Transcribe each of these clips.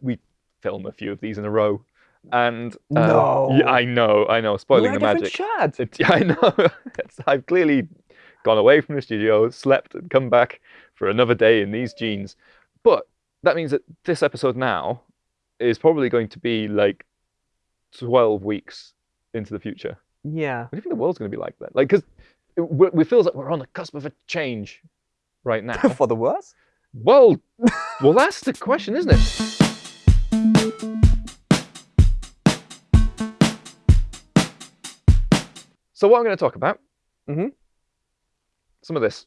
we film a few of these in a row, and uh, No. yeah, I know, I know, spoiling the magic. chat. It, yeah, I know. I've clearly gone away from the studio, slept, and come back for another day in these jeans. But that means that this episode now is probably going to be like 12 weeks into the future. Yeah. What do you think the world's going to be like then? Like, because it, we- we feels like we're on the cusp of a change right now. For the worse? well, well, that's the question, isn't it? So what I'm going to talk about, Mhm. some of this.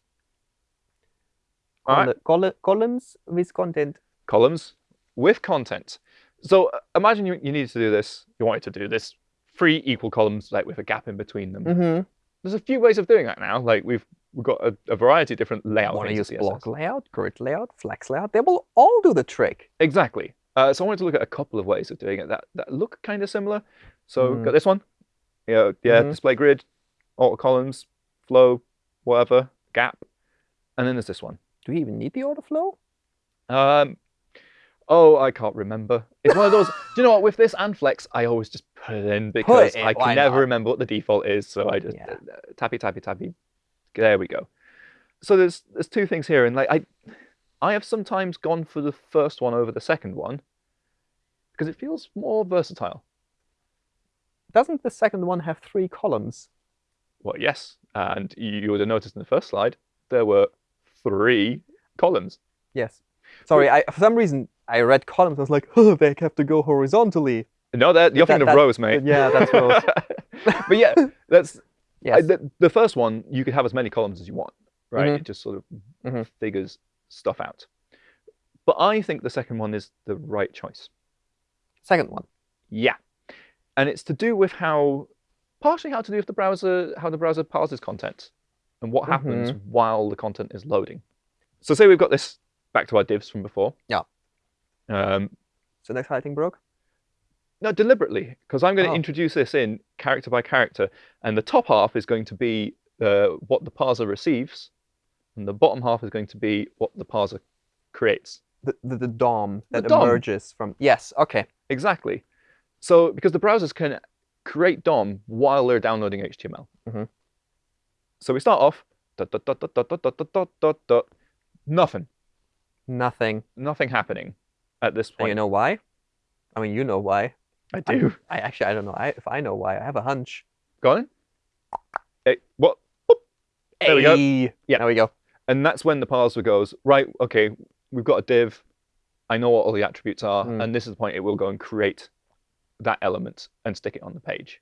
All right. Col- col- columns with content. columns with content. So uh, imagine you, you needed to do this, you wanted to do this, three equal columns like with a gap in between them. Mm-hmm. There's a few ways of doing that now. Like we've we've got a, a variety of different layout Want to use block layout, grid layout, flex layout? They will all do the trick. Exactly. Uh, so I wanted to look at a couple of ways of doing it that, that look kind of similar. So Mhm. got this one. Yeah, yeah, Mhm. display grid, auto columns, flow, whatever, gap. And then there's this one. Do we even need the autoflow? Um, oh, I can't remember. It's one of those. do you know what? With this and flex, I always just put it in because in, I can never not? remember what the default is. So I just Yeah. uh, tappy tappy tappy. There we go. So there's there's two things here, and like I, I have sometimes gone for the first one over the second one because it feels more versatile. Doesn't the second one have three columns? Well, yes, and you, would have noticed in the first slide there were three columns. Yes. Sorry, I for some reason I read columns. I was like, oh, they have to go horizontally. No, that you're That- thinking of rows, mate. yeah, that's rows. but yeah, that's Yes. I- the, the first one, you could have as many columns as you want, right? Mhm. It just sort of Mhm. figures stuff out. But I think the second one is the right choice. Second one. Yeah. And it's to do with how, partially how to do with the browser, how the browser parses content and what happens Mm-hmm. while the content is loading. So say we've got this back to our divs from before. Yeah. Um, So next highlighting broke. No, deliberately, because I'm going to Oh. introduce this in character by character, and the top half is going to be uh, what the parser receives, and the bottom half is going to be what the parser creates. The, the, the DOM The that DOM. emerges from. Yes. Okay. Exactly. So, because the browsers can create DOM while they're downloading HTML. Mhm. So we start off dot dot dot dot dot dot dot dot dot nothing, Nothing. nothing happening at this And point. you know why? I mean, you know why. I I- do. I actually I don't know I, if I know why. I have a hunch. Go on. Hey, what? Boop. There we go. Yeah. There we go. And that's when the parser goes, right, okay, we've got a div. I know what all the attributes are. Mm. And this is the point it will go and create that element and stick it on the page.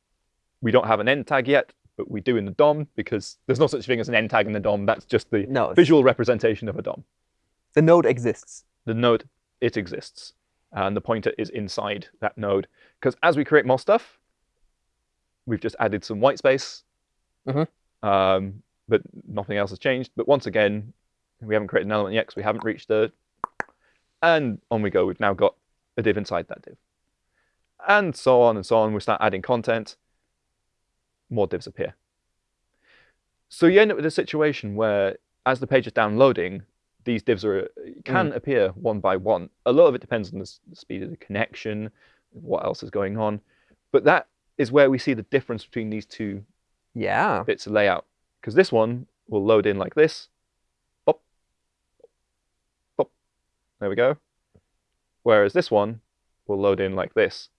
We don't have an end tag yet, but we do in the DOM because there's no such thing as an end tag in the DOM. That's just the No. visual representation of a DOM. The node exists. The node, it exists. And the pointer is inside that node. Because as we create more stuff, we've just added some white space. Mhm. Um, but nothing else has changed. But once again, we haven't created an element yet because we haven't reached the. And on we go. We've now got a div inside that div. And so on and so on. We start adding content. More divs appear. So you end up with a situation where, as the page is downloading, these divs are can mm. appear one by one. A lot of it depends on the, speed of the connection, what else is going on. But that is where we see the difference between these two Yeah. bits of layout. Because this one will load in like this. Pop. Pop. There we go. Whereas this one will load in like this.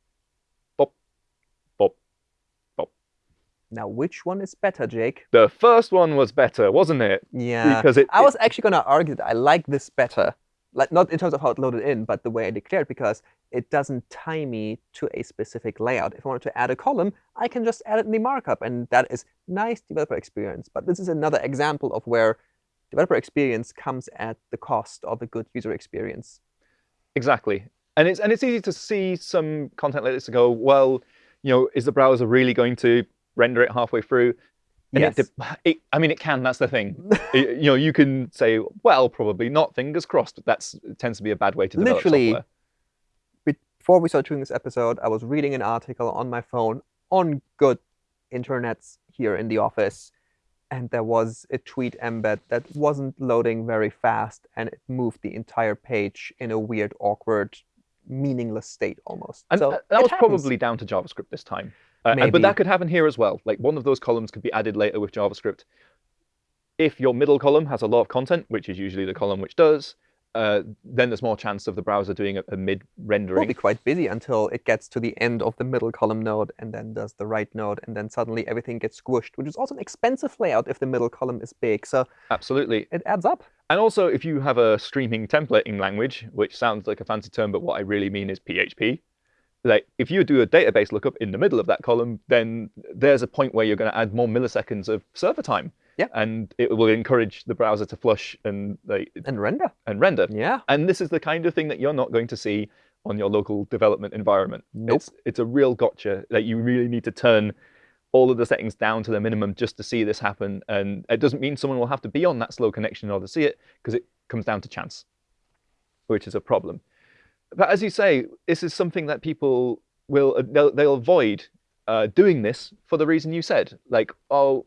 Now, which one is better, Jake? The first one was better, wasn't it? Yeah. Because it, I it- was actually going to argue that I like this better. Like not in terms of how it loaded in, but the way I declared because it doesn't tie me to a specific layout. If I wanted to add a column, I can just add it in the markup, and that is nice developer experience. But this is another example of where developer experience comes at the cost of a good user experience. Exactly. And it's and it's easy to see some content like this and go, well, you know, is the browser really going to render it halfway through? And Yes. it, it, I mean, it can. That's the thing. It- you know, you can say, well, probably not. Fingers crossed. That's it tends to be a bad way to develop Literally, software. Before we started doing this episode, I was reading an article on my phone on good internets here in the office, and there was a tweet embed that wasn't loading very fast, and it moved the entire page in a weird, awkward meaningless state almost. And so that that was happens. probably down to JavaScript this time. Uh, but that could happen here as well. Like one of those columns could be added later with JavaScript. If your middle column has a lot of content, which is usually the column which does, uh, then there's more chance of the browser doing a, a mid will rendering. be quite busy until it gets to the end of the middle column node and then does the right node, and then suddenly everything gets squished, which is also an expensive layout if the middle column is big. So Absolutely. it adds up. And also, if you have a streaming templating language, which sounds like a fancy term, but what I really mean is PHP, like if you do a database lookup in the middle of that column, then there's a point where you're going to add more milliseconds of server time. Yeah. And it will encourage the browser to flush and like, And render. and render. Yeah. And this is the kind of thing that you're not going to see on your local development environment. Nope. It's, it's a real gotcha that you really need to turn all of the settings down to the minimum just to see this happen. And it doesn't mean someone will have to be on that slow connection in order to see it, because it comes down to chance, which is a problem. But as you say, this is something that people will uh, they'll, they'll avoid uh, doing this for the reason you said. Like, oh,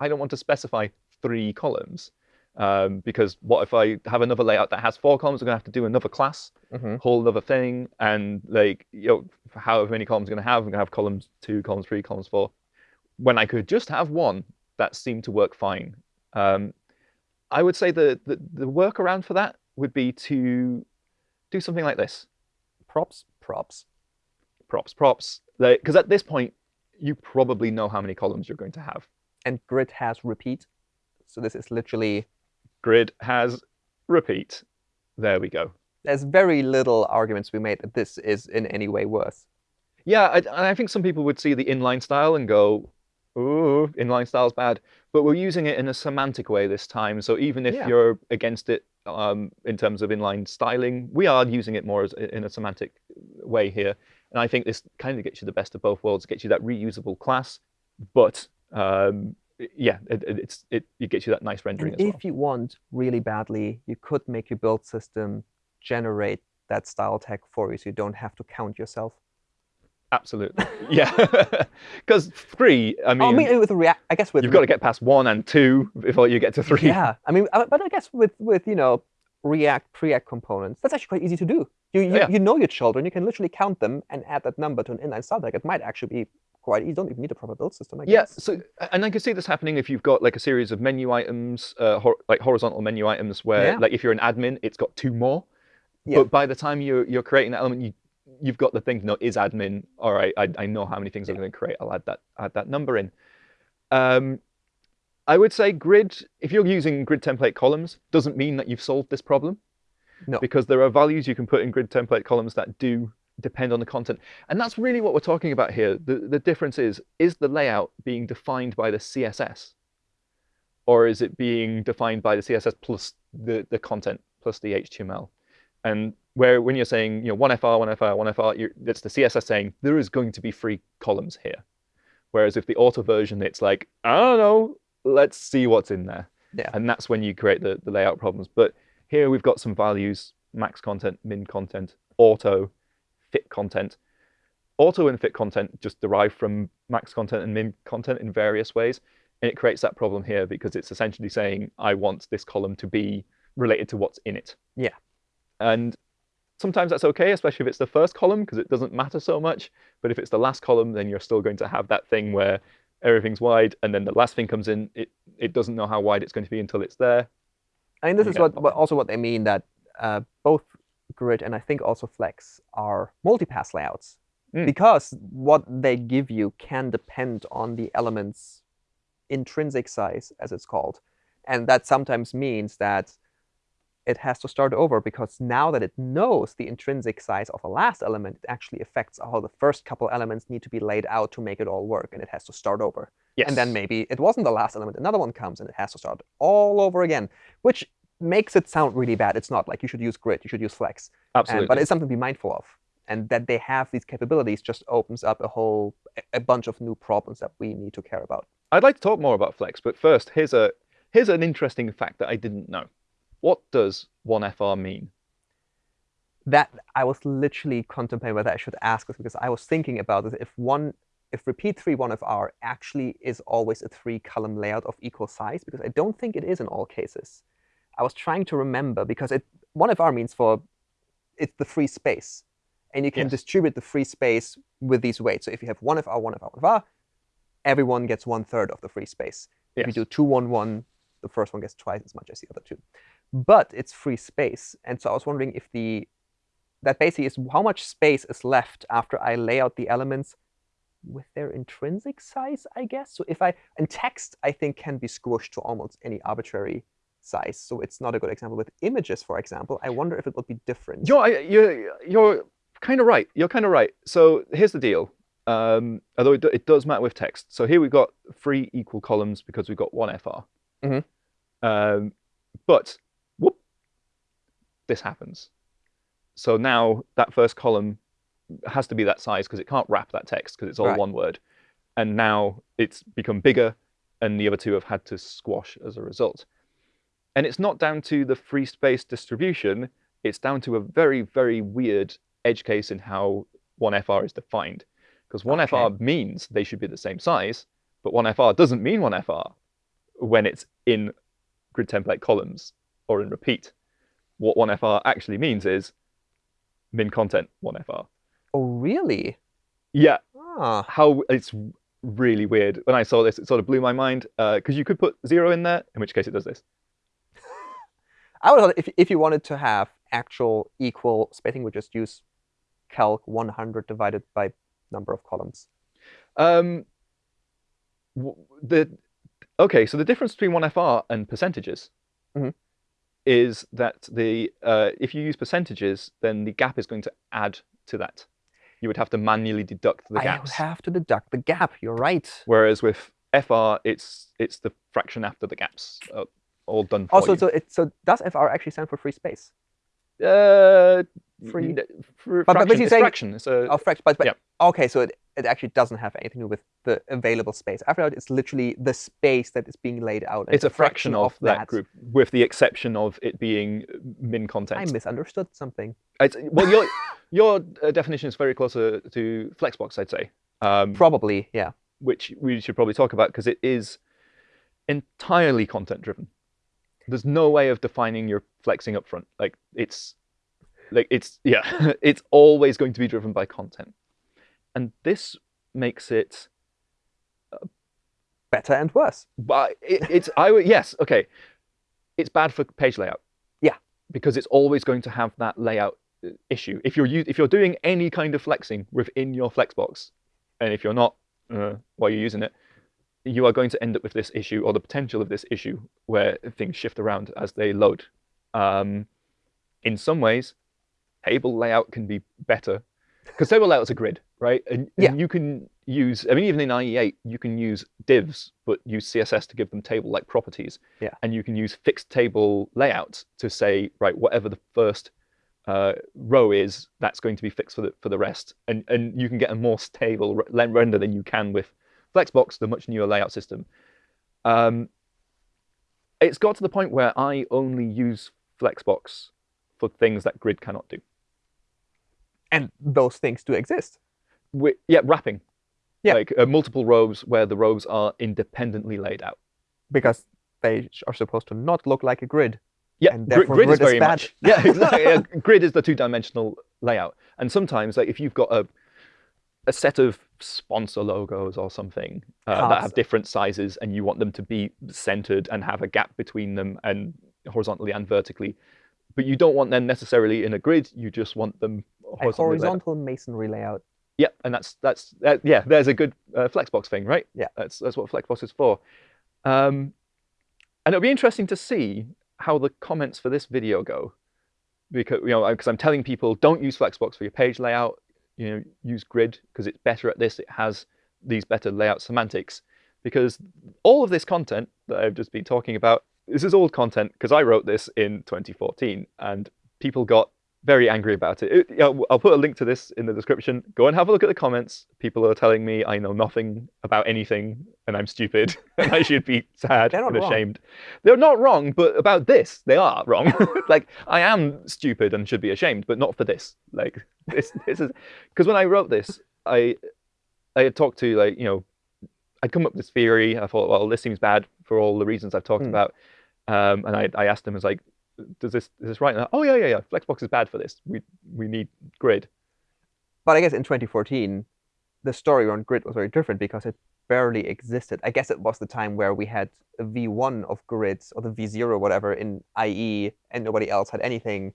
I don't want to specify three columns. Um, because what if I have another layout that has four columns? I'm going to have to do another class hmm whole other thing and like you know however many columns I'm going to have I'm going to have columns two columns three columns four when I could just have one that seemed to work fine um, I would say the, the the workaround for that would be to do something like this Props, props. props props because at this point you probably know how many columns you're going to have And grid has repeat. So this is literally, grid has repeat there we go there's very little arguments to be made that this is in any way worse. Yeah, I, I think some people would see the inline style and go, "Ooh, inline style's bad." But we're using it in a semantic way this time. So even if Yeah. you're against it um, in terms of inline styling, we are using it more as, in a semantic way here. And I think this kind of gets you the best of both worlds. Gets you that reusable class, but um, yeah, it, it- it's it, it gets you that nice rendering And as if well. you want really badly, you could make your build system generate that style tag for you so you don't have to count yourself. Absolutely, yeah. Because three, I mean, oh, I mean, with React, I guess with you've got to get past one and two before you get to three. Yeah, I mean, uh, but I guess with with you know React Preact components, that's actually quite easy to do. You you, yeah. you know your children, you can literally count them and add that number to an inline style tag. It might actually be quite easy. You don't even need a proper build system. I Yeah, guess. so and I can see this happening if you've got like a series of menu items, uh, hor- like horizontal menu items, where Yeah. like if you're an admin, it's got two more. Yeah. But by the time you're you're creating that element, you you've got the thing. No, is admin. All right, I, I know how many things I'm going to create. I'll add that add that number in. Um, I would say grid. If you're using grid template columns, doesn't mean that you've solved this problem. No. Because there are values you can put in grid template columns that do depend on the content. And that's really what we're talking about here. The, the difference is, is the layout being defined by the CSS? Or is it being defined by the CSS plus the, the content plus the HTML? And where when you're saying, you know, 1FR, 1FR, 1FR, you're, it's the CSS saying there is going to be three columns here. Whereas if the auto version, it's like, I don't know, let's see what's in there. Yeah. And that's when you create the, the layout problems. But here we've got some values, max content, min content, auto, fit content. Auto and fit content just derive from max content and min content in various ways. And it creates that problem here because it's essentially saying, I want this column to be related to what's in it. Yeah. And sometimes that's okay, especially if it's the first column, because it doesn't matter so much. But if it's the last column, then you're still going to have that thing where everything's wide, and then the last thing comes in, it, it doesn't know how wide it's going to be until it's there. I mean, this is what, what also what they mean that uh, both grid and I think also Flex are multipass layouts Mm. because what they give you can depend on the element's intrinsic size, as it's called, and that sometimes means that it has to start over because now that it knows the intrinsic size of a last element, it actually affects how the first couple elements need to be laid out to make it all work, and it has to start over. Yes. And then maybe it wasn't the last element, another one comes and it has to start all over again, which makes it sound really bad. It's not like you should use grid, you should use flex. And- Absolutely. but it's something to be mindful of. And that they have these capabilities just opens up a whole a bunch of new problems that we need to care about. I'd like to talk more about Flex, but first, here's a here's an interesting fact that I didn't know. What does 1FR mean? That I was literally contemplating whether I should ask this because I was thinking about this. If one if repeat three one FR actually is always a three column layout of equal size, because I don't think it is in all cases. I was trying to remember because it one FR means for it's the free space. and you can Yes. distribute the free space with these weights. So if you have one FR, one FR, one FR, everyone gets one third of the free space. If you Yes. do two, one, one, the first one gets twice as much as the other two. But it's free space, and so I was wondering if the that basically is how much space is left after I lay out the elements with their intrinsic size, I guess. So if I and text, I think can be squished to almost any arbitrary size. So it's not a good example with images, for example. I wonder if it would be different. You're, you're, you're kind of right. You're kind of right. So here's the deal. Um, although it, it does matter with text. So here we've got three equal columns because we've got one FR. Mhm. Um, but this happens. So now that first column has to be that size because it can't wrap that text because it's all Right. one word. And now it's become bigger, and the other two have had to squash as a result. And it's not down to the free space distribution, it's down to a very, very weird edge case in how 1FR is defined. Because 1FR means they should be the same size, but 1FR doesn't mean 1FR when it's in grid template columns or in repeat. What 1FR actually means is min content 1FR. Oh, really? Yeah, Ah, how it's really weird. When I saw this, it sort of blew my mind because you could put zero in there, in which case it does this. I would if if you wanted to have actual equal spacing, would just use calc 100 divided by number of columns. Um, the okay, so the difference between one FR and percentages Mhm. Is that the uh, if you use percentages, then the gap is going to add to that. You would have to manually deduct the gap. I would have to deduct the gap. You're right. Whereas with FR, it's it's the fraction after the gaps, uh, all done for Also, you. so it so does FR actually stand for free space? uh, free- fr- But- but fraction, you're it's saying- fraction. It's a, Oh, fraction. But, but yeah. okay, so it, it actually doesn't have anything to do with the available space. After all, it's literally the space that is being laid out. and it's a fraction of that group, with the exception of it being min content. I misunderstood something. It's, well, your your uh, definition is very closer to Flexbox, I'd say, um, Probably, yeah. which we should probably talk about because it is entirely content driven. There's no way of defining your flexing up front. Like it's like it's yeah, it's always going to be driven by content, and this makes it. Better and worse. But it, it's I would yes okay, it's bad for page layout. Yeah. because it's always going to have that layout uh, issue. If you're if you're doing any kind of flexing within your Flexbox, and if you're not uh, while you're using it, you are going to end up with this issue or the potential of this issue where things shift around as they load. Um, in some ways, table layout can be better because table layout's a grid, right? And, Yeah. and you can use, I mean, even in IE8, you can use divs, but use CSS to give them table-like properties. Yeah. And you can use fixed table layouts to say, right, whatever the first uh, row is, that's going to be fixed for the for the rest. And and you can get a more stable re- render than you can with Flexbox, the much newer layout system. Um, it's got to the point where I only use Flexbox for things that Grid cannot do. And those things do exist. Wi- yeah, wrapping. Yeah. Like uh, multiple rows where the rows are independently laid out. because they are supposed to not look like a grid. Yeah, And grid, is grid is very bad. much. Yeah, exactly. yeah, grid is the two-dimensional layout, and sometimes, like if you've got a a set of sponsor logos or something uh, that have different sizes, and you want them to be centered and have a gap between them, and horizontally and vertically, but you don't want them necessarily in a grid. You just want them A horizontally. laid out. horizontal masonry layout. Yeah, and that's that's that, yeah. There's a good uh, Flexbox thing, right? Yeah. that's that's what Flexbox is for. Um, and it'll be interesting to see how the comments for this video go, because you know, because I'm telling people don't use Flexbox for your page layout. You know, use Grid because it's better at this. It has these better layout semantics. Because all of this content that I've just been talking about, this is old content because I wrote this in 2014, and people got very angry about it. It- I'll put a link to this in the description. Go and have a look at the comments. People are telling me I know nothing about anything and I'm stupid and I should be sad and wrong. ashamed. They're not wrong, but about this, they are wrong. like I am stupid and should be ashamed, but not for this. Like this, this is because when I wrote this, I I had talked to like you know I'd come up with this theory. I thought, well, this seems bad for all the reasons I've talked Hmm. about. Um, and I, I asked them, I was like, does this is this right? They're, oh yeah, yeah, yeah. Flexbox is bad for this. We we need grid. But I guess in 2014, the story around grid was very different because it barely existed. I guess it was the time where we had a V1 of grids or the V0 or whatever in IE, and nobody else had anything.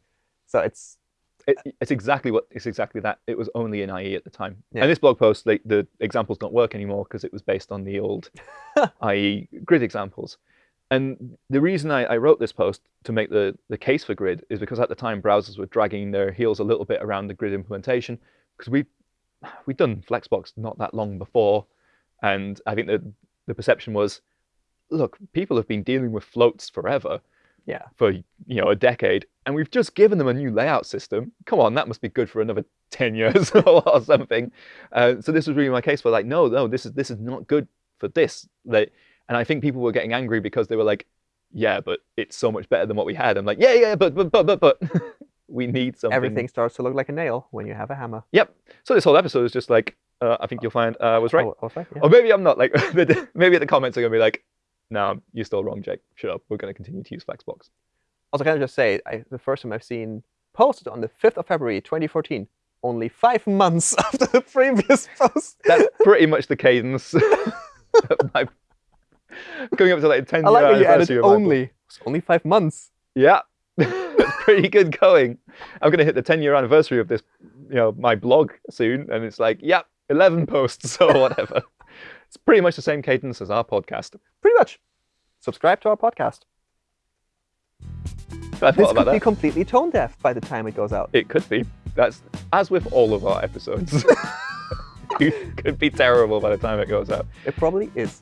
So it's It, it's exactly what it's exactly that. It was only in IE at the time. Yeah. And this blog post, like the examples don't work anymore because it was based on the old IE grid examples. And the reason I, I wrote this post to make the, the case for grid is because at the time browsers were dragging their heels a little bit around the grid implementation because we we'd done Flexbox not that long before, and I think the the perception was, look, people have been dealing with floats forever yeah. for you know a decade, and we've just given them a new layout system. Come on, that must be good for another ten years or something. Uh, so this was really my case for like, no, no, this is this is not good for this. Like, and I think people were getting angry because they were like, yeah, but it's so much better than what we had. I'm like, yeah, yeah, but but but but but we need something. Everything starts to look like a nail when you have a hammer. Yep. So this whole episode is just like, uh, I think you'll find uh, I was right. Oh, I was right, yeah. Or maybe I'm not. Like, maybe the comments are gonna be like, no, you're still wrong, Jake. Shut up. We're gonna continue to use Flexbox. Also, can I just say, I, the first time I've seen posted on the 5th of February 2014, only five months after the previous post. That's pretty much the cadence. my, going up to like 10 I like year added anniversary of my book. only. It's only five months. Yeah, that's pretty good going. I'm gonna hit the 10 year anniversary of this, you know, my blog soon, and it's like, yeah, 11 posts or whatever. It's pretty much the same cadence as our podcast. Pretty much. Subscribe to our podcast. I This could be that. completely tone deaf by the time it goes out. It could be. That's as with all of our episodes. it could be terrible by the time it goes out. It probably is.